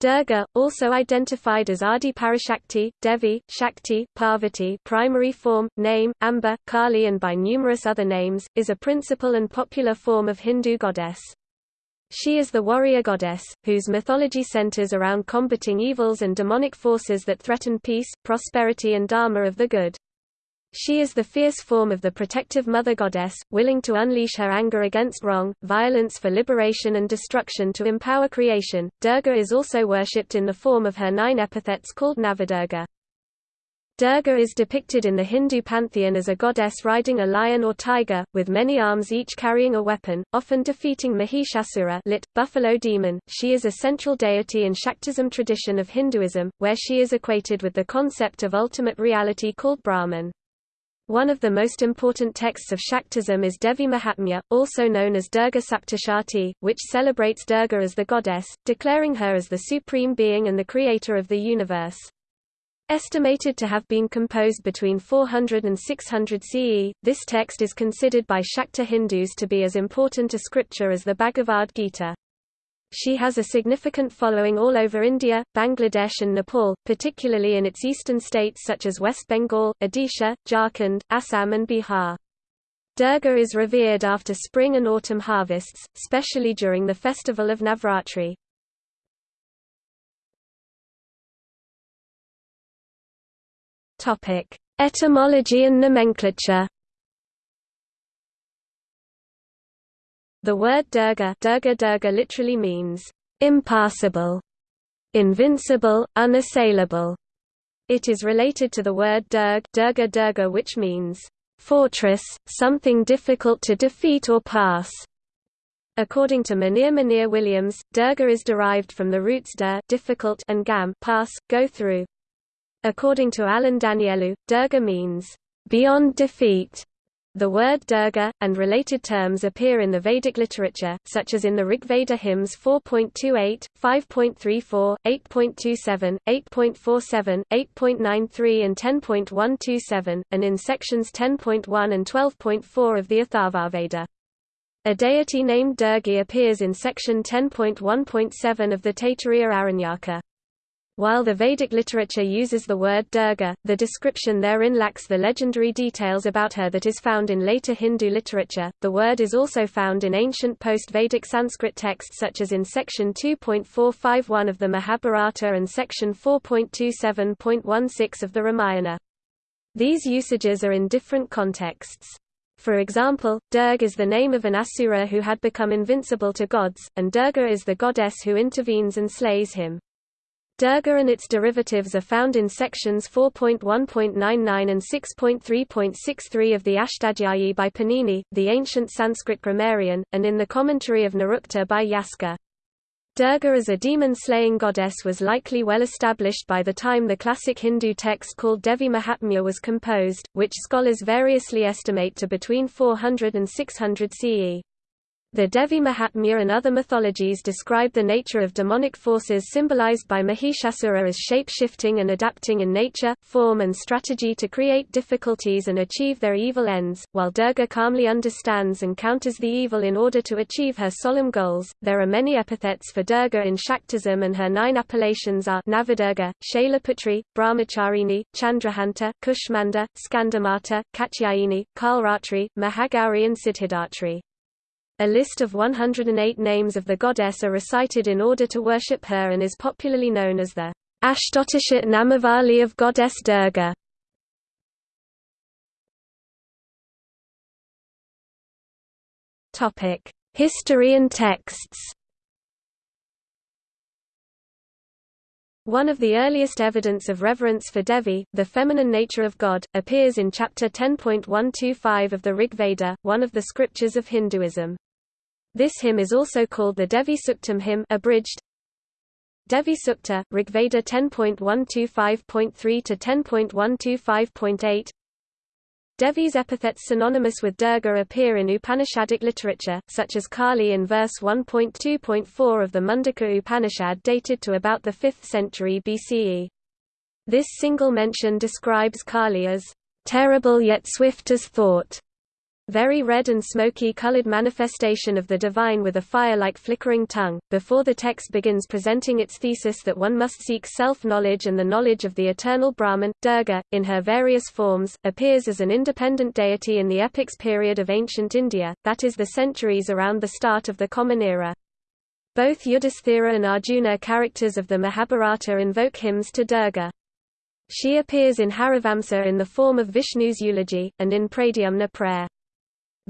Durga, also identified as Adi Parashakti, Devi, Shakti, Parvati primary form, name, Amba, Kali and by numerous other names, is a principal and popular form of Hindu goddess. She is the warrior goddess, whose mythology centers around combating evils and demonic forces that threaten peace, prosperity and dharma of the good. She is the fierce form of the protective mother goddess, willing to unleash her anger against wrong, violence for liberation and destruction to empower creation. Durga is also worshipped in the form of her nine epithets called Navadurga. Durga is depicted in the Hindu pantheon as a goddess riding a lion or tiger, with many arms each carrying a weapon, often defeating Mahishasura lit, buffalo demon. She is a central deity in Shaktism tradition of Hinduism, where she is equated with the concept of ultimate reality called Brahman. One of the most important texts of Shaktism is Devi Mahatmya, also known as Durga Saptashati, which celebrates Durga as the goddess, declaring her as the supreme being and the creator of the universe. Estimated to have been composed between 400 and 600 CE, this text is considered by Shakta Hindus to be as important a scripture as the Bhagavad Gita. She has a significant following all over India, Bangladesh and Nepal, particularly in its eastern states such as West Bengal, Odisha, Jharkhand, Assam and Bihar. Durga is revered after spring and autumn harvests, especially during the festival of Navratri. Etymology and nomenclature The word Durga, Durga Durga literally means impassable, invincible, unassailable. It is related to the word Durg, Durga Durga which means fortress, something difficult to defeat or pass. According to Monier Monier Williams, Durga is derived from the roots dur difficult and gam pass, go through. According to Alan Danielou, Durga means beyond defeat. The word Durga, and related terms appear in the Vedic literature, such as in the Rigveda hymns 4.28, 5.34, 8.27, 8.47, 8.93 and 10.127, and in sections 10.1 and 12.4 of the Atharvaveda. A deity named Durgi appears in section 10.1.7 of the Taittiriya Aranyaka. While the Vedic literature uses the word Durga, the description therein lacks the legendary details about her that is found in later Hindu literature. The word is also found in ancient post-Vedic Sanskrit texts such as in section 2.451 of the Mahabharata and section 4.27.16 of the Ramayana. These usages are in different contexts. For example, Durg is the name of an asura who had become invincible to gods, and Durga is the goddess who intervenes and slays him. Durga and its derivatives are found in sections 4.1.99 and 6.3.63 of the Ashtadhyayi by Panini, the ancient Sanskrit grammarian, and in the commentary of Nirukta by Yaska. Durga as a demon-slaying goddess was likely well established by the time the classic Hindu text called Devi Mahatmya was composed, which scholars variously estimate to between 400 and 600 CE. The Devi Mahatmya and other mythologies describe the nature of demonic forces symbolized by Mahishasura as shape-shifting and adapting in nature, form and strategy to create difficulties and achieve their evil ends, while Durga calmly understands and counters the evil in order to achieve her solemn goals. There are many epithets for Durga in Shaktism and her nine appellations are Navadurga, Shailaputri, Brahmacharini, Chandraghanta, Kushmanda, Skandamata, Katyayani, Kalratri, Mahagauri and Siddhidatri. A list of 108 names of the goddess are recited in order to worship her and is popularly known as the Ashtotisha Namavali of goddess Durga. History and texts One of the earliest evidence of reverence for Devi, the feminine nature of God, appears in chapter 10.125 of the Rig Veda, one of the scriptures of Hinduism. This hymn is also called the Devi Suktam hymn abridged. Devi Sukta, Rigveda 10.125.3 to 10.125.8. Devi's epithets synonymous with Durga appear in Upanishadic literature, such as Kali in verse 1.2.4 of the Mundaka Upanishad dated to about the 5th century BCE. This single mention describes Kali as terrible yet swift as thought, very red and smoky colored manifestation of the divine with a fire-like flickering tongue. Before the text begins presenting its thesis that one must seek self-knowledge and the knowledge of the eternal Brahman, Durga, in her various forms, appears as an independent deity in the epics period of ancient India, that is the centuries around the start of the Common Era. Both Yudhisthira and Arjuna characters of the Mahabharata invoke hymns to Durga. She appears in Harivamsa in the form of Vishnu's eulogy, and in Pradyumna prayer.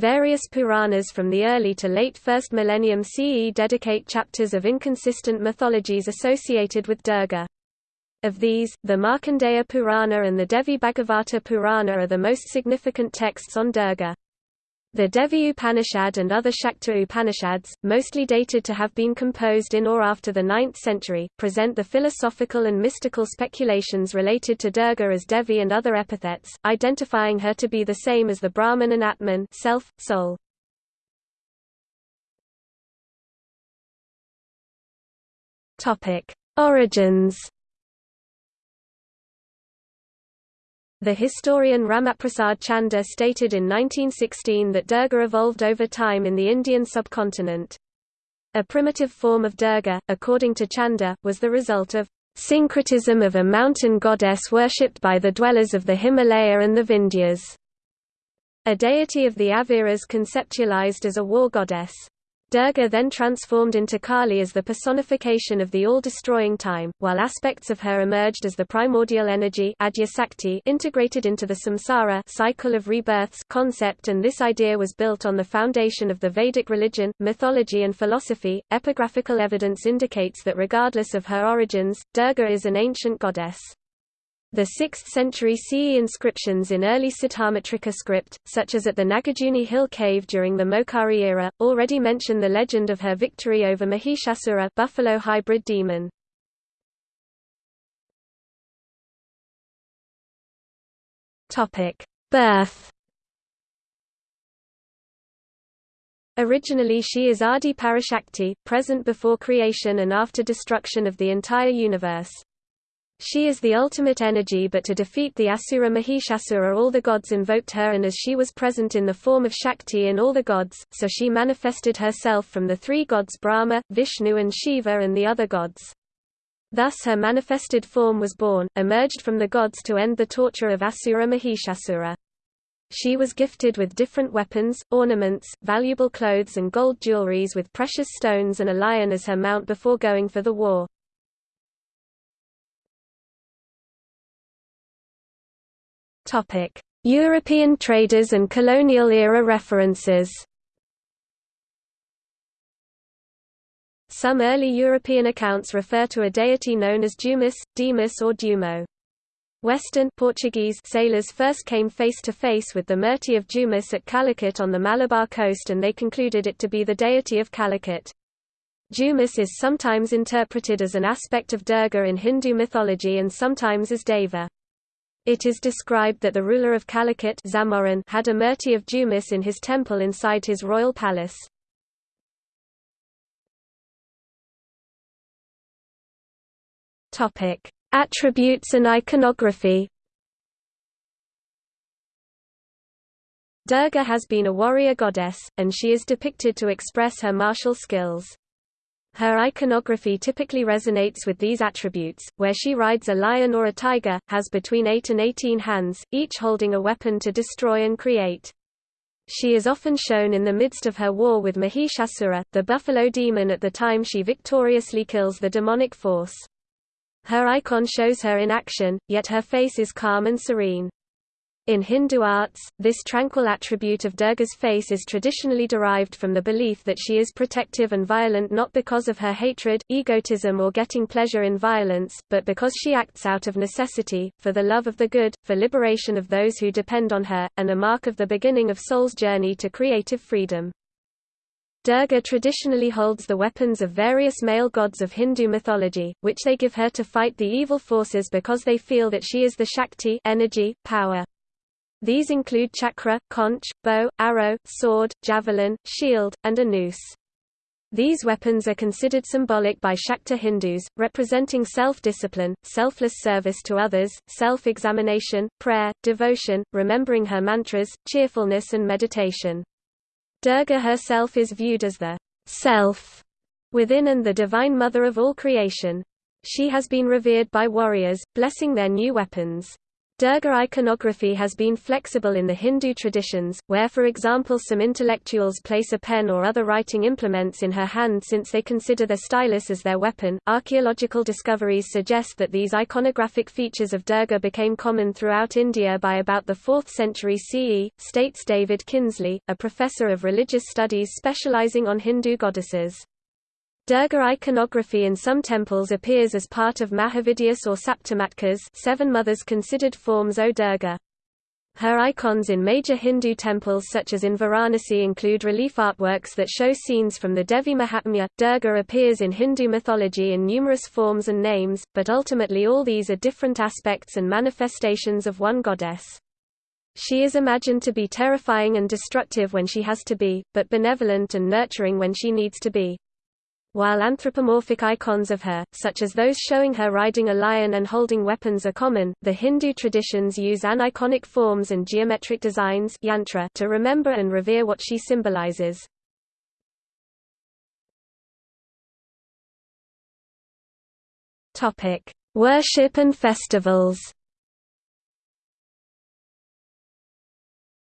Various Puranas from the early to late 1st millennium CE dedicate chapters of inconsistent mythologies associated with Durga. Of these, the Markandeya Purana and the Devi Bhagavata Purana are the most significant texts on Durga. The Devi Upanishad and other Shakta Upanishads, mostly dated to have been composed in or after the 9th century, present the philosophical and mystical speculations related to Durga as Devi and other epithets, identifying her to be the same as the Brahman and Atman self, soul. Origins The historian Ramaprasad Chanda stated in 1916 that Durga evolved over time in the Indian subcontinent. A primitive form of Durga, according to Chanda, was the result of syncretism of a mountain goddess worshipped by the dwellers of the Himalaya and the Vindhyas. A deity of the Abhiras conceptualized as a war goddess. Durga then transformed into Kali as the personification of the all-destroying time, while aspects of her emerged as the primordial energy integrated into the samsara cycle of rebirths concept and this idea was built on the foundation of the Vedic religion, mythology and philosophy. Epigraphical evidence indicates that regardless of her origins, Durga is an ancient goddess. The 6th century CE inscriptions in early Siddhamatrika script, such as at the Nagarjuni Hill cave during the Maukhari era, already mention the legend of her victory over Mahishasura buffalo hybrid demon. Birth Originally she is Adi Parashakti, present before creation and after destruction of the entire universe. She is the ultimate energy but to defeat the Asura Mahishasura all the gods invoked her and as she was present in the form of Shakti in all the gods, so she manifested herself from the three gods Brahma, Vishnu and Shiva and the other gods. Thus her manifested form was born, emerged from the gods to end the torture of Asura Mahishasura. She was gifted with different weapons, ornaments, valuable clothes and gold jewelries with precious stones and a lion as her mount before going for the war. European traders and colonial-era references Some early European accounts refer to a deity known as Dumas, Demas or Dumo. Western Portuguese sailors first came face to face with the Murti of Dumas at Calicut on the Malabar coast and they concluded it to be the deity of Calicut. Dumas is sometimes interpreted as an aspect of Durga in Hindu mythology and sometimes as Deva. It is described that the ruler of Calicut had a Murti of Dumas in his temple inside his royal palace. Attributes and iconography Durga has been a warrior goddess, and she is depicted to express her martial skills. Her iconography typically resonates with these attributes, where she rides a lion or a tiger, has between 8 and 18 hands, each holding a weapon to destroy and create. She is often shown in the midst of her war with Mahishasura, the buffalo demon at the time she victoriously kills the demonic force. Her icon shows her in action, yet her face is calm and serene. In Hindu arts, this tranquil attribute of Durga's face is traditionally derived from the belief that she is protective and violent not because of her hatred, egotism or getting pleasure in violence, but because she acts out of necessity, for the love of the good, for liberation of those who depend on her, and a mark of the beginning of soul's journey to creative freedom. Durga traditionally holds the weapons of various male gods of Hindu mythology, which they give her to fight the evil forces because they feel that she is the Shakti energy, power. These include chakra, conch, bow, arrow, sword, javelin, shield, and a noose. These weapons are considered symbolic by Shakta Hindus, representing self-discipline, selfless service to others, self-examination, prayer, devotion, remembering her mantras, cheerfulness and meditation. Durga herself is viewed as the self within and the divine mother of all creation. She has been revered by warriors, blessing their new weapons. Durga iconography has been flexible in the Hindu traditions, where for example some intellectuals place a pen or other writing implements in her hand since they consider the stylus as their weapon. Archaeological discoveries suggest that these iconographic features of Durga became common throughout India by about the 4th century CE, states David Kinsley, a professor of religious studies specializing on Hindu goddesses. Durga iconography in some temples appears as part of Mahavidyas or Saptamatkas seven mothers considered forms O Durga. Her icons in major Hindu temples such as in Varanasi include relief artworks that show scenes from the Devi Mahatmya. Durga appears in Hindu mythology in numerous forms and names, but ultimately all these are different aspects and manifestations of one goddess. She is imagined to be terrifying and destructive when she has to be, but benevolent and nurturing when she needs to be. While anthropomorphic icons of her, such as those showing her riding a lion and holding weapons are common, the Hindu traditions use aniconic forms and geometric designs yantra to remember and revere what she symbolizes. Worship and festivals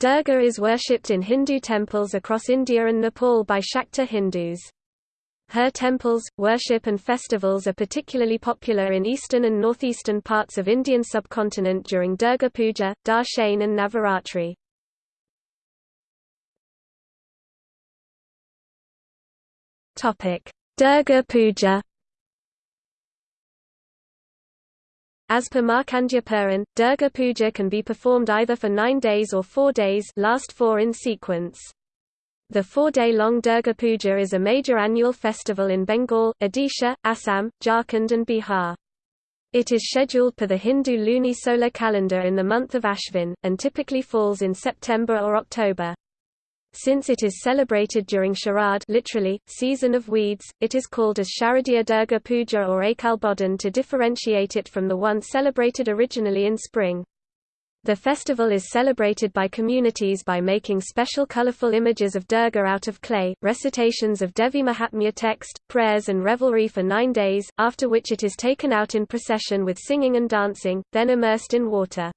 Durga is worshipped in Hindu temples across India and Nepal by Shakta Hindus. Her temples, worship and festivals are particularly popular in eastern and northeastern parts of Indian subcontinent during Durga Puja, Dashain and Navaratri. Durga Puja As per Markandeya Puran, Durga Puja can be performed either for nine days or four days last four in sequence. The four-day-long Durga Puja is a major annual festival in Bengal, Odisha, Assam, Jharkhand and Bihar. It is scheduled per the Hindu luni-solar calendar in the month of Ashvin, and typically falls in September or October. Since it is celebrated during Sharad literally, season of weeds, it is called as Sharadiya Durga Puja or Akal Bodhan to differentiate it from the one celebrated originally in spring. The festival is celebrated by communities by making special colorful images of Durga out of clay, recitations of Devi Mahatmya text, prayers and revelry for nine days, after which it is taken out in procession with singing and dancing, then immersed in water.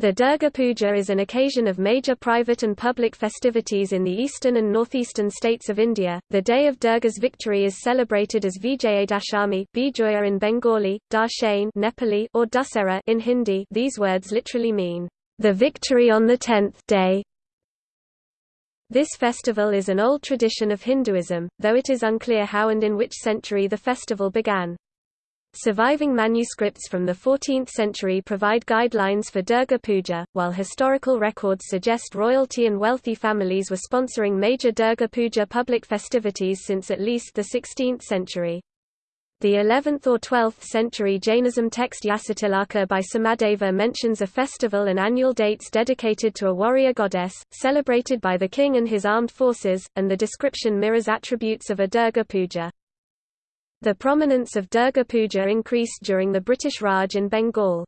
The Durga Puja is an occasion of major private and public festivities in the eastern and northeastern states of India. The day of Durga's victory is celebrated as Vijayadashami Bijoya in Bengali, Dashain Nepali or Dussehra in Hindi. These words literally mean the victory on the tenth day. This festival is an old tradition of Hinduism, though it is unclear how and in which century the festival began. Surviving manuscripts from the 14th century provide guidelines for Durga Puja, while historical records suggest royalty and wealthy families were sponsoring major Durga Puja public festivities since at least the 16th century. The 11th or 12th century Jainism text Yasatilaka by Somadeva mentions a festival and annual dates dedicated to a warrior goddess, celebrated by the king and his armed forces, and the description mirrors attributes of a Durga Puja. The prominence of Durga Puja increased during the British Raj in Bengal.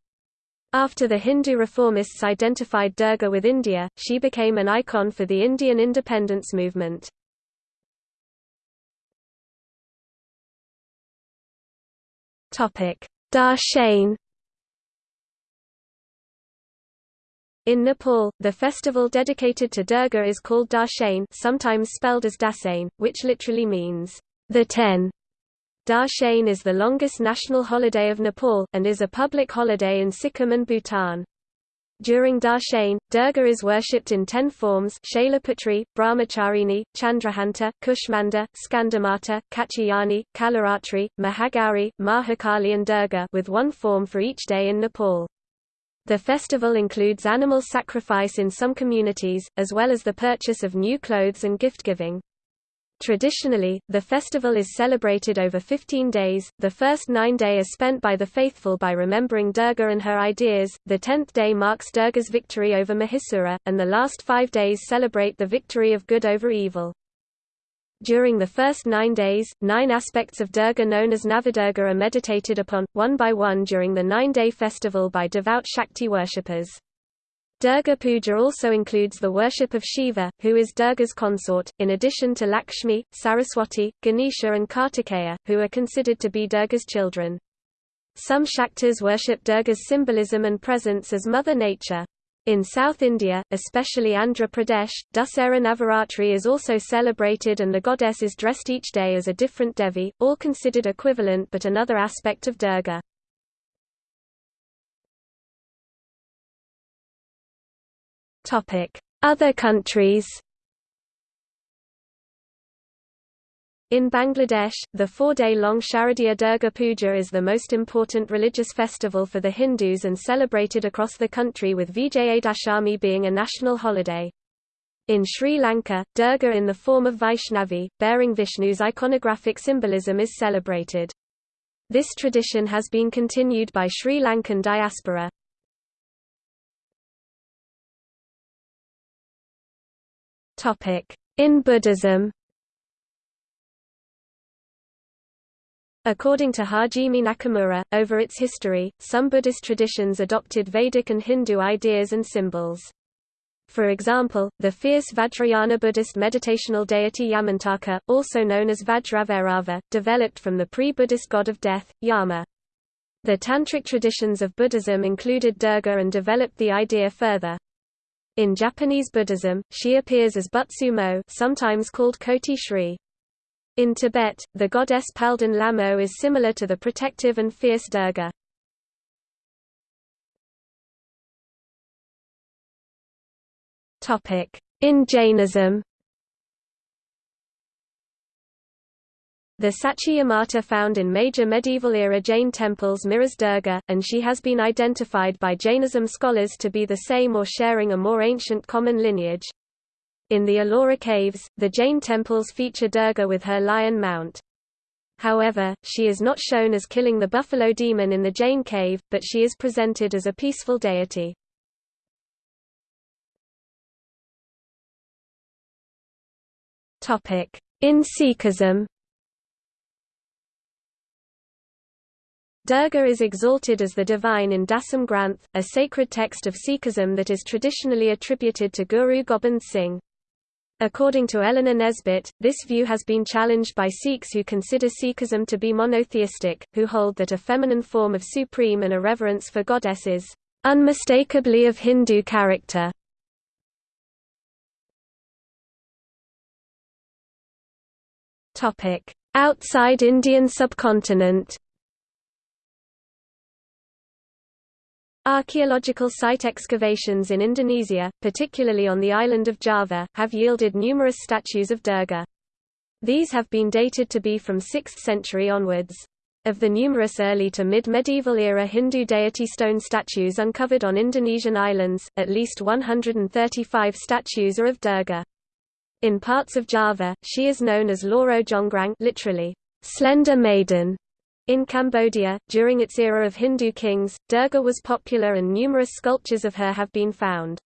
After the Hindu reformists identified Durga with India, she became an icon for the Indian independence movement. Dashain In Nepal, the festival dedicated to Durga is called Dashain sometimes spelled as Dasain, which literally means, the ten. Dashain is the longest national holiday of Nepal, and is a public holiday in Sikkim and Bhutan. During Dashain, Durga is worshipped in ten forms Shailaputri, Brahmacharini, Chandraghanta, Kushmanda, Skandamata, Katyayani, Kalaratri, Mahagauri, Mahakali and Durga with one form for each day in Nepal. The festival includes animal sacrifice in some communities, as well as the purchase of new clothes and gift-giving. Traditionally, the festival is celebrated over 15 days, the first nine day are spent by the faithful by remembering Durga and her ideas, the tenth day marks Durga's victory over Mahisura, and the last five days celebrate the victory of good over evil. During the first nine days, nine aspects of Durga known as Navadurga are meditated upon, one by one during the nine-day festival by devout Shakti worshippers. Durga Puja also includes the worship of Shiva, who is Durga's consort, in addition to Lakshmi, Saraswati, Ganesha and Kartikeya, who are considered to be Durga's children. Some Shaktas worship Durga's symbolism and presence as Mother Nature. In South India, especially Andhra Pradesh, Dussehra Navaratri is also celebrated and the goddess is dressed each day as a different Devi, all considered equivalent but another aspect of Durga. Other countries In Bangladesh, the four-day-long Sharadiya Durga Puja is the most important religious festival for the Hindus and celebrated across the country with Vijayadashami being a national holiday. In Sri Lanka, Durga in the form of Vaishnavi, bearing Vishnu's iconographic symbolism is celebrated. This tradition has been continued by Sri Lankan diaspora. In Buddhism According to Hajime Nakamura, over its history, some Buddhist traditions adopted Vedic and Hindu ideas and symbols. For example, the fierce Vajrayana Buddhist meditational deity Yamantaka, also known as Vajrabhairava, developed from the pre-Buddhist god of death, Yama. The Tantric traditions of Buddhism included Durga and developed the idea further. In Japanese Buddhism, she appears as Butsumo sometimes called Koti Shri. In Tibet, the goddess Palden Lamo is similar to the protective and fierce Durga. In Jainism The Sachiya Mata found in major medieval-era Jain temples mirrors Durga, and she has been identified by Jainism scholars to be the same or sharing a more ancient common lineage. In the Ellora caves, the Jain temples feature Durga with her lion mount. However, she is not shown as killing the buffalo demon in the Jain cave, but she is presented as a peaceful deity. In Sikhism Durga is exalted as the divine in Dasam Granth, a sacred text of Sikhism that is traditionally attributed to Guru Gobind Singh. According to Eleanor Nesbitt, this view has been challenged by Sikhs who consider Sikhism to be monotheistic, who hold that a feminine form of supreme and a reverence for goddesses, unmistakably of Hindu character. Outside Indian subcontinent Archaeological site excavations in Indonesia, particularly on the island of Java, have yielded numerous statues of Durga. These have been dated to be from 6th century onwards. Of the numerous early to mid-medieval era Hindu deity stone statues uncovered on Indonesian islands, at least 135 statues are of Durga. In parts of Java, she is known as Loro Jonggrang literally, slender maiden, in Cambodia, during its era of Hindu kings, Durga was popular and numerous sculptures of her have been found.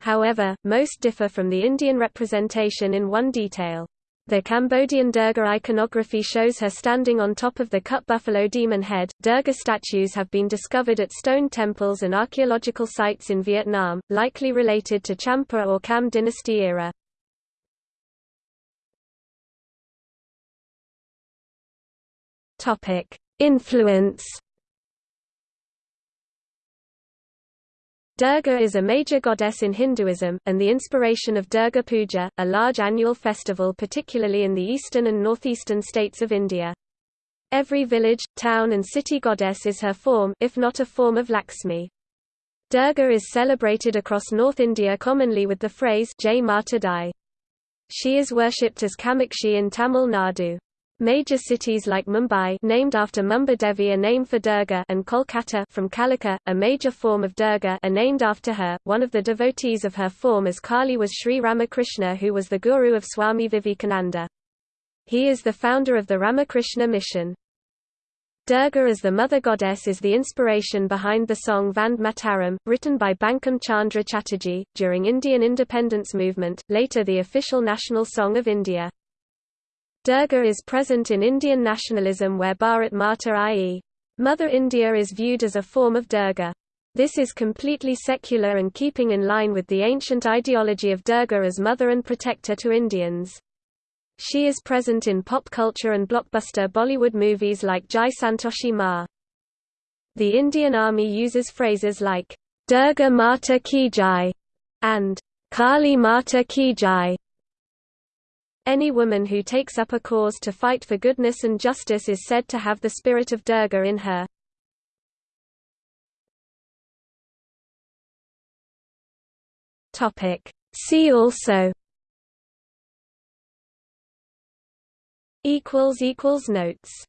However, most differ from the Indian representation in one detail. The Cambodian Durga iconography shows her standing on top of the cut buffalo demon head. Durga statues have been discovered at stone temples and archaeological sites in Vietnam, likely related to Champa or Cham dynasty era. Influence. Durga is a major goddess in Hinduism, and the inspiration of Durga Puja, a large annual festival particularly in the eastern and northeastern states of India. Every village, town and city goddess is her form if not a form of Lakshmi. Durga is celebrated across North India commonly with the phrase Jai Mata Di. She is worshipped as Kamakshi in Tamil Nadu. Major cities like Mumbai named after Mumba Devi a name for Durga and Kolkata from Kalika, a major form of Durga are named after her. One of the devotees of her form as Kali was Sri Ramakrishna who was the guru of Swami Vivekananda. He is the founder of the Ramakrishna mission. Durga as the mother goddess is the inspiration behind the song Vande Mataram, written by Bankim Chandra Chatterjee, during Indian independence movement, later the official national song of India. Durga is present in Indian nationalism where Bharat Mata i.e. Mother India is viewed as a form of Durga. This is completely secular and keeping in line with the ancient ideology of Durga as mother and protector to Indians. She is present in pop culture and blockbuster Bollywood movies like Jai Santoshi Ma. The Indian Army uses phrases like, Durga Mata Ki Jai and Kali Mata Ki Jai any woman who takes up a cause to fight for goodness and justice is said to have the spirit of Durga in her. See also. Notes